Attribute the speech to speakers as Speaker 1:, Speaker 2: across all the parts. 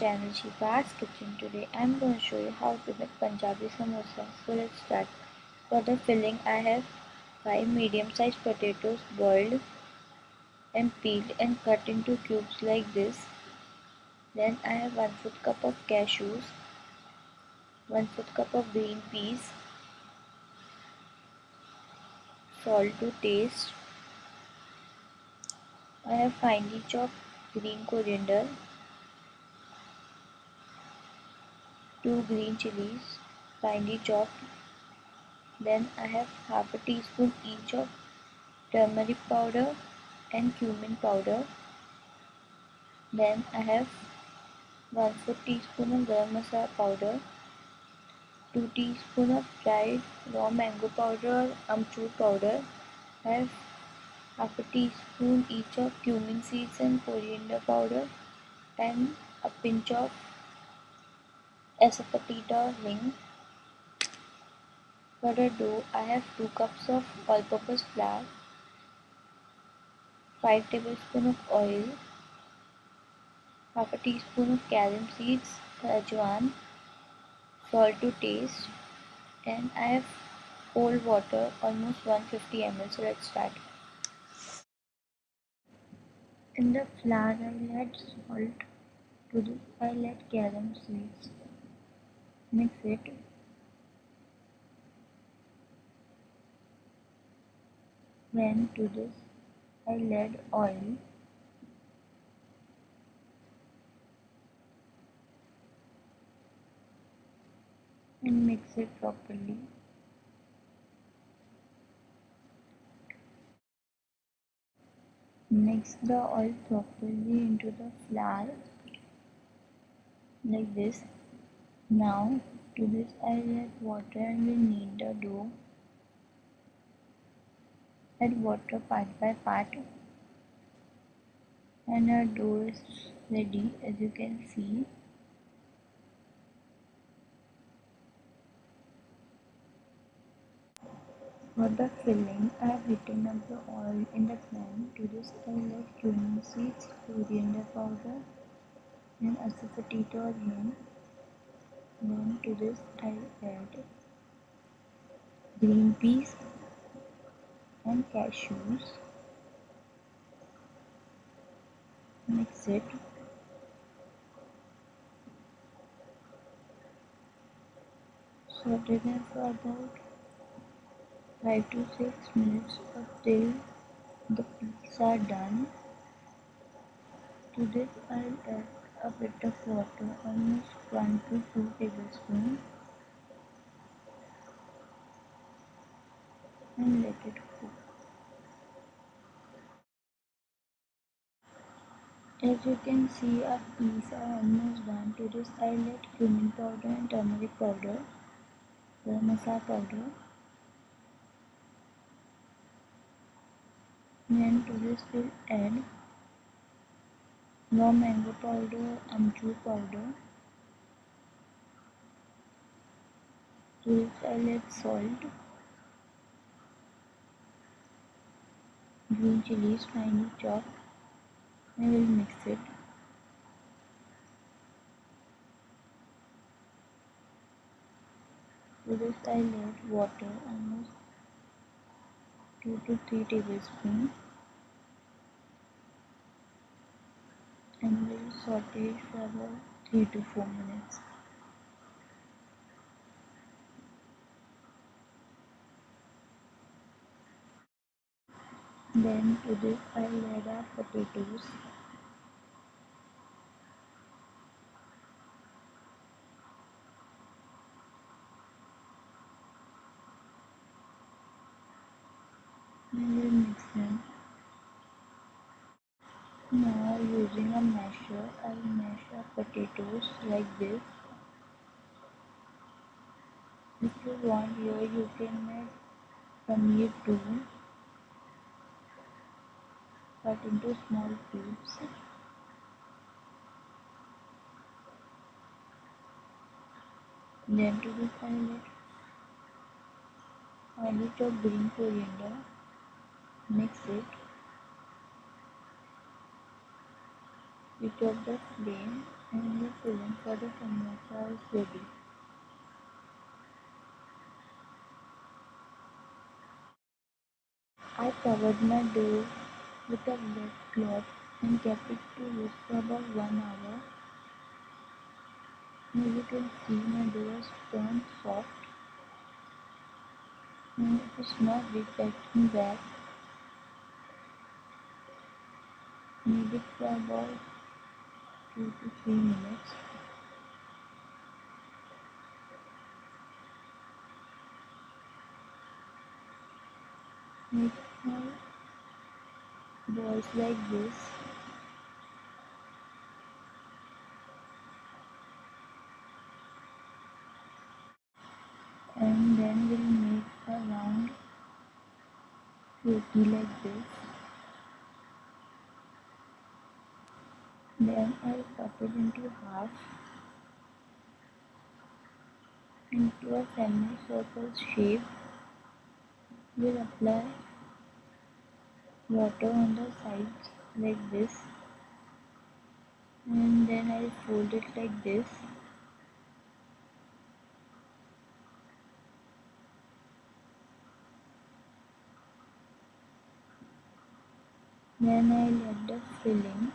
Speaker 1: channel Shifa's Kitchen. Today I am going to show you how to make Punjabi samosa. So let's start. For the filling I have 5 medium sized potatoes boiled and peeled and cut into cubes like this. Then I have 1 4 cup of cashews, 1 4 cup of green peas, salt to taste. I have finely chopped green coriander, 2 green chilies, finely chopped. Then I have half a teaspoon each of turmeric powder and cumin powder. Then I have 1 4 teaspoon of garam masala powder, 2 teaspoon of dried raw mango powder or amchur powder. I have half a teaspoon each of cumin seeds and coriander powder and a pinch of asafoetida hing. For the dough, I have 2 cups of all-purpose flour, 5 tablespoons of oil, half a teaspoon of carom seeds, ajwan, salt to taste and I have cold water almost 150 ml so let's start. In the flour I'll add salt to the, I'll add carom seeds. Mix it. Then to this I'll add oil. and mix it properly. Mix the oil properly into the flour like this. Now to this I add water we knead the dough. Add water part by part and our dough is ready as you can see. For the filling, I have heated up the oil in the pan. To this, I add cumin seeds, coriander powder, and asafoetida again. Then to this, I add green peas and cashews. Mix it. Saute them for about 5 to 6 minutes until the peas are done. To this I'll add a bit of water, almost 1 to 2 tablespoons and let it cook. As you can see our peas are almost done. To this I'll add cumin powder and turmeric powder, garam masala powder Then to this we'll add raw mango powder, amchur powder. This add salt, green chilies finely chopped and we'll mix it. To this I'll add water almost 2 to 3 tablespoons and we'll saute it for about 3 to 4 minutes. Then to this I'll add our potatoes we'll mix them. Now using a masher, I'll mash our potatoes like this. If you want here, you can add paneer too, cut into small cubes. Then to this I'll add finely chopped green coriander, mix it switch off the flame and the filling for the samosa is. I covered my dough with a wet cloth and kept it to rest for about one hour. As you can see my dough has turned soft and it is not reflecting back. Knead for about 2 to 3 minutes. Make small balls like this and then we'll make a round roti like this then I'll cut it into half? Into a semicircle shape. We'll apply water on the sides like this. And then I'll fold it like this. Then I'll add the filling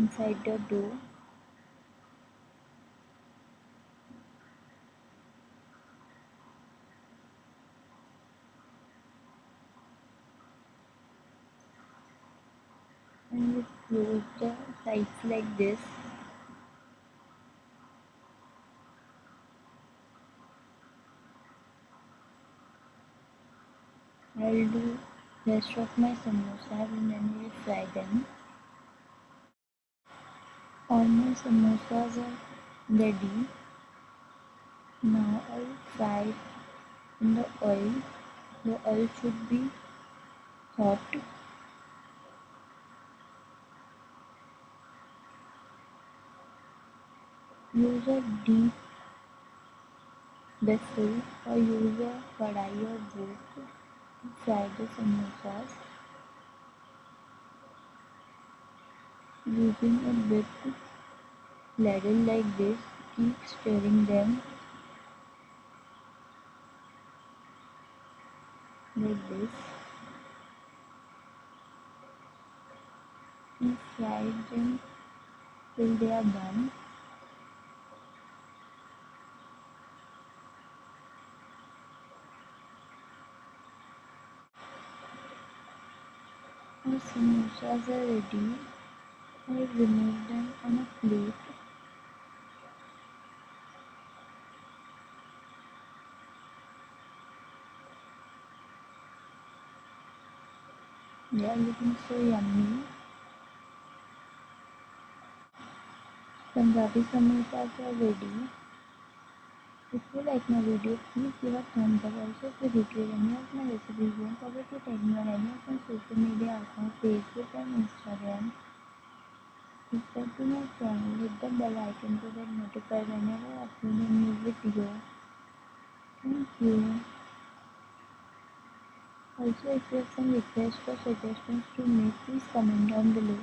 Speaker 1: inside the dough and we close the sides like this. I'll do rest of my samosas and then we'll fry them my samosas are ready now I'll fry in the oil the oil should be hot use a deep vessel or use a kadai or wok to fry the samosas using a bit ladle like this keep stirring them like this and fry them till they are done Our samosas are ready. I remove them on a plate. Are looking so yummy. Punjabi samosas are ready. If you like my video, please give a thumbs up. Also, if you recreate any of my recipes, don't forget to tag me on any of my social media accounts, Facebook and Instagram. Subscribe to my channel, hit the bell icon to get notified whenever I upload a new video. Thank you. Also, if you have some requests or suggestions to make, please comment down below.